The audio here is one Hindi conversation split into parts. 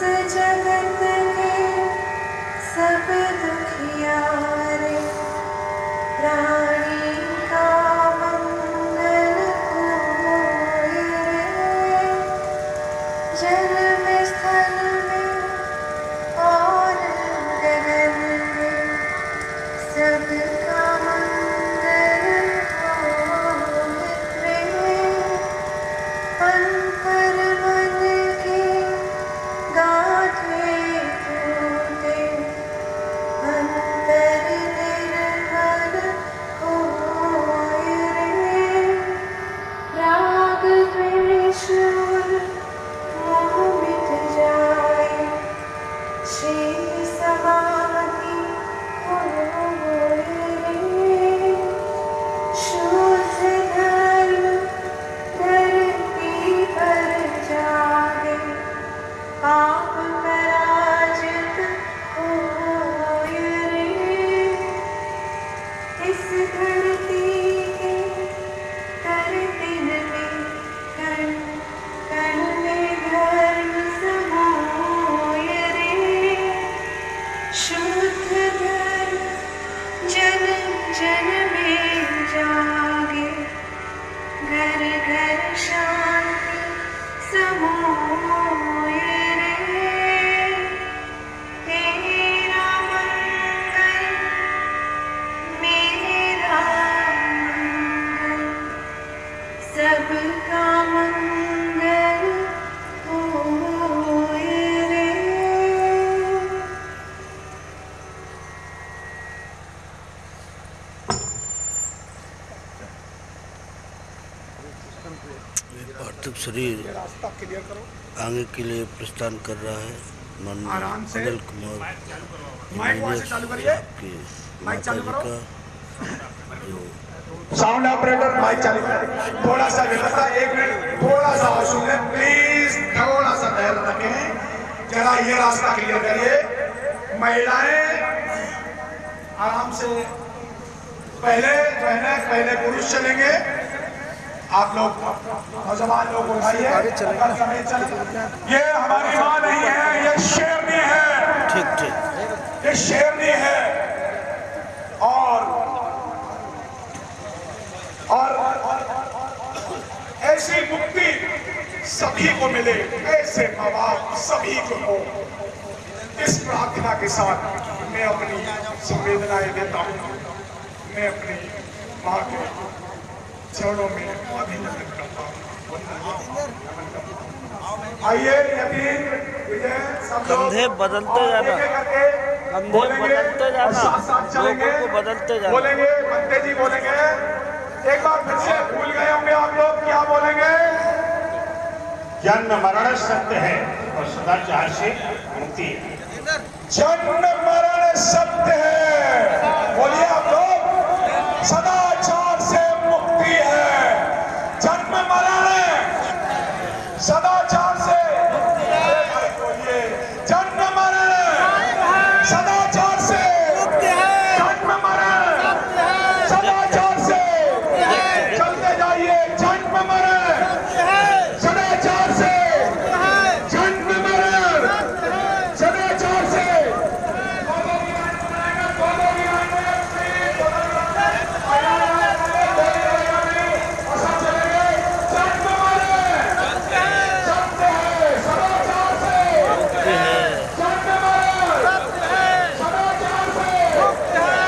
再见 पार्थिव शरीर आगे के लिए प्रस्थान कर रहा है। माननीय अनिल कुमार माता जी का साउंड ऑपरेटर माइक चालू करें। थोड़ा सा व्यवस्था एक मिनट। थोड़ा सा और सुन प्लीज़ थोड़ा सा धैर्य रखें। जरा ये रास्ता क्लियर करिए। महिलाएँ आराम से पहले जो है ना पहले पुरुष चलेंगे। आप लोग नौजवान लोग उठाइए। ये हमारी माँ नहीं है ये शेरनी है। ठीक ठीक। ये शेरनी है। और और ऐसी मुक्ति सभी को मिले ऐसे माँ बाप सभी को हो। इस प्रार्थना के साथ मैं अपनी संवेदनाएँ देता हूँ। मैं अपनी माँ के चरणों में अभिनंदन करता हूँ आइए विजय कंधे बदलते जाना। कंधे बदलते और जाना। लोगों को बदलते जाना। बोलेंगे बंदे जी बोलेंगे एक बार फिर से भूल गए होंगे आप लोग क्या बोलेंगे जन्म मरण सत्य है और सदाचार से मुक्ति है जन्म मरण सत्य है बोलिए आप लोग सदाचार से मुक्ति है जन्म मरण सदाचार से बोलिए जन्म मरण सदाचार से जन्म मरण सदाचार से चलते जाइए जन्म मरण सदाचार से जन्म मरण सदाचार से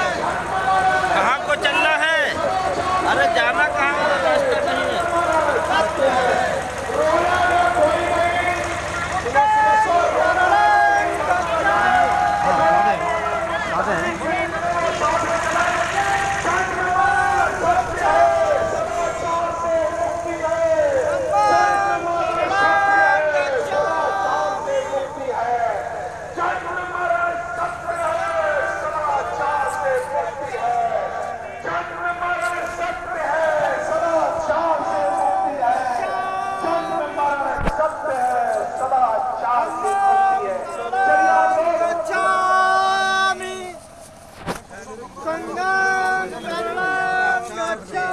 कहाँ को चलना है अरे जाना कहाँ है रास्ता नहीं है गच्छामि संगं शरणं गच्छामि जन्म मरण सदाचार से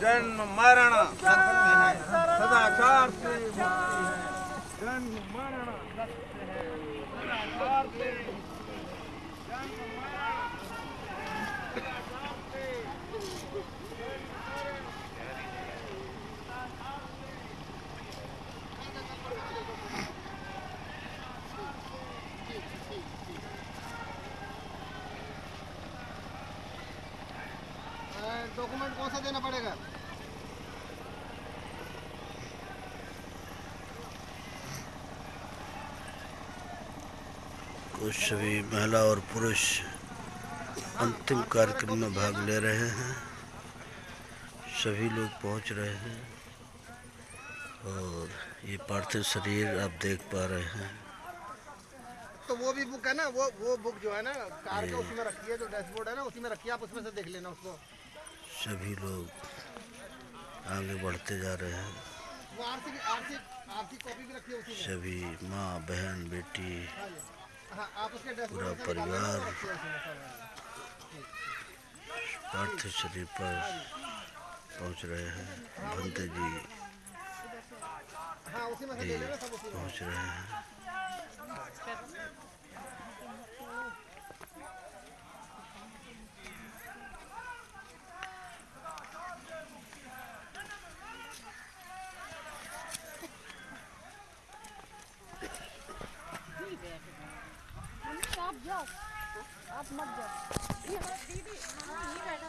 जन्म मरण सत्य है सदाचार से जन्म मरण सदाचार से डॉक्यूमेंट कौन सा देना पड़ेगा? कुछ सभी महिला और पुरुष अंतिम कार्यक्रम में भाग ले रहे हैं। सभी लोग पहुँच रहे हैं और ये पार्थिव शरीर आप देख पा रहे हैं। तो वो भी बुक है ना? वो वो बुक जो है ना कार के उसमें रखी है जो डैशबोर्ड है ना उसी में रखी है आप उसमें से देख लेना उसको। सभी लोग आगे बढ़ते जा रहे हैं। सभी माँ बहन बेटी हाँ पूरा परिवार। पार्थिव शरीर पर पहुँच रहे हैं। भंते जी हाँ पहुँच रहे हैं। आप मत जाओ। ये दीदी हाँ नहीं बैठ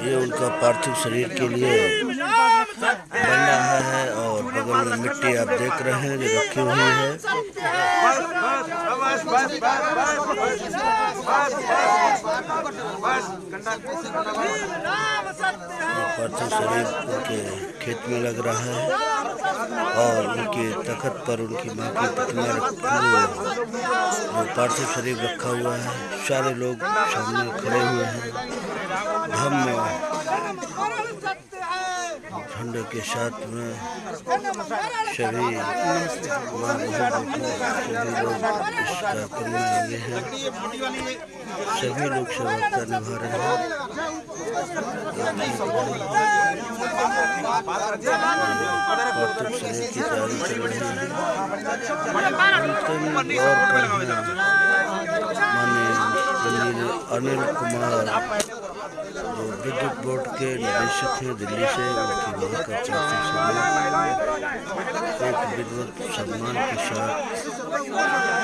ये उनका पार्थिव शरीर के लिए बन रहा है और बगल में मिट्टी आप देख रहे हैं जो रखी हुई है बस पार्थिव शरीर उनके खेत में लग रहा है और उनके तखत पर उनकी माँ की प्रतिमा पार्थिव शरीर रखा हुआ है। सारे लोग सामने खड़े हुए हैं। धम्म झंडे के साथ में सभी सभी लोग इसका लगे हैं। सभी लोग सेवकता निभा रहे हैं। अनिल कुमार जो विद्युत बोर्ड के निदेशक हैं दिल्ली से उनकी माँ का एक विद्वत सम्मान के साथ